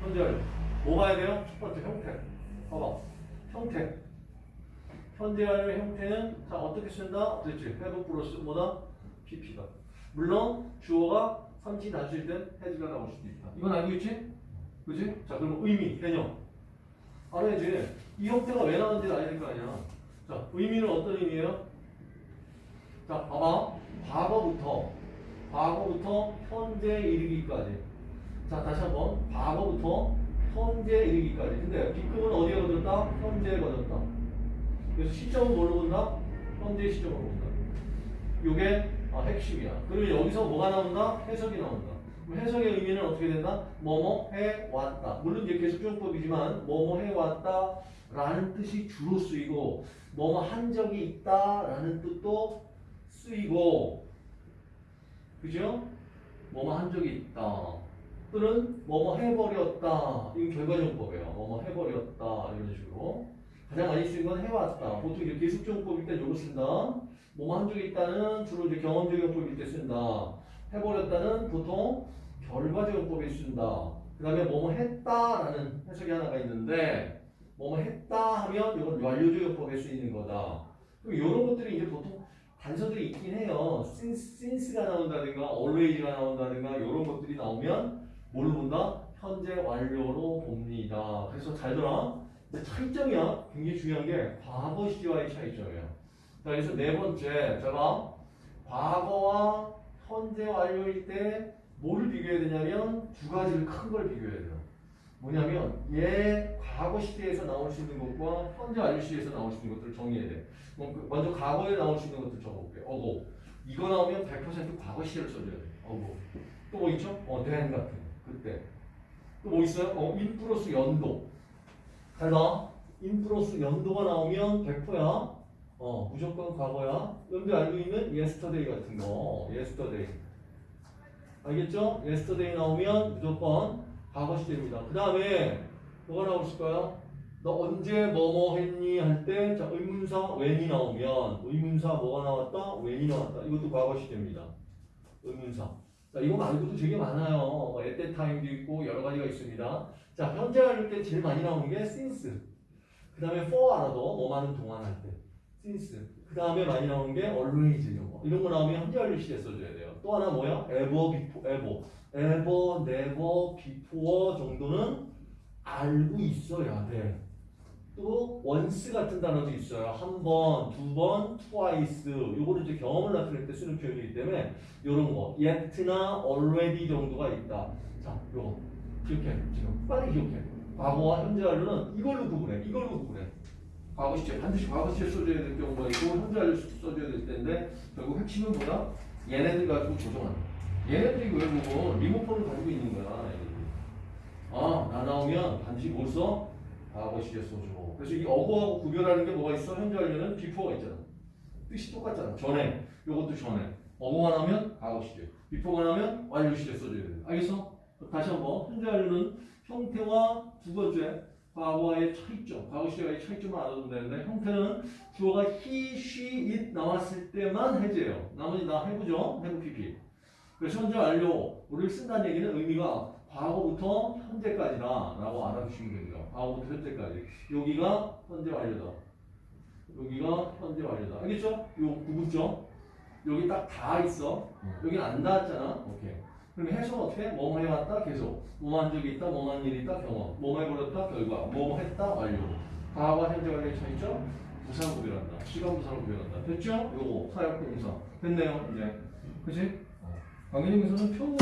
현재 뭐 봐야 돼요? 첫 번째 형태 봐봐 형태 현대화의 형태는 자 어떻게 쓴다? 어떻게 회복 플러스 뭐다? PP다 물론 주어가 삼치 단수일 땐 해지가 나올 수도 있다 이건 알고 있지? 그지? 자 그러면 의미, 개념 알아야지 이 형태가 왜 나왔는지를 알아야 될 거 아니야 자 의미는 어떤 의미예요? 자 봐봐 과거부터 과거부터 현재에 이르기까지 자 다시 한번 과거부터 현재 이르기까지. 근데 B급은 어디에 거졌다? 현재에 거졌다. 그래서 시점은 뭘로 본다? 현재 시점으로 본다. 요게 아, 핵심이야. 그리고 여기서 뭐가 나온다? 해석이 나온다. 해석의 의미는 어떻게 된다? 뭐뭐 해왔다. 물론 이제 계속적용법이지만 뭐뭐 해왔다 라는 뜻이 주로 쓰이고 뭐뭐 한 적이 있다 라는 뜻도 쓰이고 그죠? 뭐뭐 한 적이 있다. 또는 뭐뭐 해버렸다. 이건 결과정법이에요. 뭐뭐 해버렸다. 이런 식으로. 가장 많이 쓰는 건 해왔다. 보통 이제 계속적용법일 때 요거 쓴다. 뭐뭐 한 적이 있다는 주로 이제 경험적용법일 때 쓴다. 해버렸다는 보통 결과적용법에 쓴다. 그 다음에 뭐뭐 했다라는 해석이 하나가 있는데 뭐뭐 했다 하면 이건 완료적용법에 쓰이는 거다. 그럼 이런 것들이 이제 보통 단서들이 있긴 해요. since, since가 나온다든가 always가 나온다든가 이런 것들이 나오면 뭘로 본다? 현재 완료로 봅니다. 그래서 잘 들어. 근데 차이점이야. 굉장히 중요한 게 과거 시와의 차이점이에요. 자, 그래서 네 번째, 제가 과거와 현재 완료일 때 뭐를 비교해야 되냐면 두 가지를 큰 걸 비교해야 돼요. 뭐냐면 얘 과거 시대에서 나올 수 있는 것과 현재 완료 시대에서 나올 수 있는 것들을 정리해야 돼. 그 먼저 과거에 나올 수 있는 것들 적어볼게요. ago. 이거 나오면 100% 과거 시제를 써줘야 돼. ago. 또 뭐 있죠? 어, then 같은 거. 그때. 또 뭐 있어요? 어, in 플러스 연도. 잘 봐. in 플러스 연도가 나오면 100%야. 어, 무조건 과거야. 여러분들 알고 있는 yesterday 같은 거. yesterday. 알겠죠? yesterday 나오면 무조건 과거 시제입니다. 그 다음에 뭐가 나올까요? 너 언제 뭐뭐 했니 할 때 자, 의문사 when이 나오면 의문사 뭐가 나왔다? when이 나왔다. 이것도 과거 시제입니다. 의문사. 자, 이거 말고도 되게 많아요. 뭐 at that time도 있고 여러 가지가 있습니다. 자, 현재 할때 제일 많이 나오는 게 since. 그 다음에 for 알아도 뭐 많은 동안 할 때. since. 그 다음에 많이 나오는 게 always 이런 거. 이런 거 나오면 현재 완료 시제 써줘야 돼요. 또 하나 뭐야? ever, before, ever. ever, never, before 정도는 알고 있어야 돼. 또 once 같은 단어도 있어요. 한 번, 두 번, twice. 요거는 이제 경험을 나타낼 때 쓰는 표현이기 때문에 요런 거 yet나 already 정도가 있다. 자, 요거 기억해. 지금 빨리 기억해. 과거와 현재 완료는 이걸로 구분해. 이걸로 구분해. 과거 시제 반드시 과거 시제 써줘야 될 경우가 있고 현재 완료 써줘야 될 텐데 결국 핵심은 뭐다? 얘네들 가지고 조정한다. 얘네들이 결국은 리모컨을 가지고 있는 거야. 얘네들이. 아, 나 나오면 반드시 뭘 써? 과거 시제 써줘. 그래서 이 어고하고 구별하는 게 뭐가 있어? 현재 완료는 비포가 있잖아. 뜻이 똑같잖아. 전에. 요것도 전에. 어고가 나오면 과거 시제. 비포가 나오면 완료 시제 써줘야 돼. 알겠어? 다시 한번. 현재 완료는 형태와 두 번째 과거와의 차이점, 과거 시제와의 차이점을 알아두면 되는데 형태는 주어가 he, she, it 나왔을 때만 해제예요. 나머지 다 해부죠. 해부 PP. 그래서 현재 완료를 쓴다는 얘기는 의미가 과거부터 현재까지다 라고 알아두시면 됩니다. 과거부터 현재까지. 여기가 현재 완료다. 여기가 현재 완료다. 알겠죠? 요 구분점. 여기 딱 다 있어. 여기 안 닿았잖아. 오케이. 그럼 해석은 어떻게? 뭐뭐 해왔다 계속. 한 적이 있다. 한 일이 있다. 경험. 뭐뭐 해버렸다. 결과. 뭐뭐 했다. 완료. 과거와 현재 완료의 차이점. 부사로 구별한다. 시간 부사로 구별한다. 됐죠? 요거 사역동사. 됐네요. 이제. 그치? 강의님에서는 표본